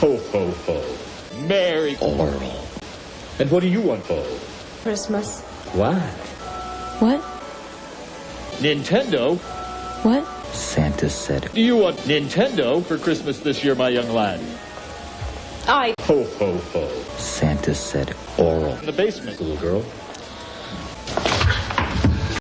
Ho, ho, ho. Merry Oral. And what do you want, for Christmas. What? What? Nintendo? What? Santa said Do you want Nintendo for Christmas this year, my young lad? I. Ho, ho, ho. Santa said oral. In the basement, little girl.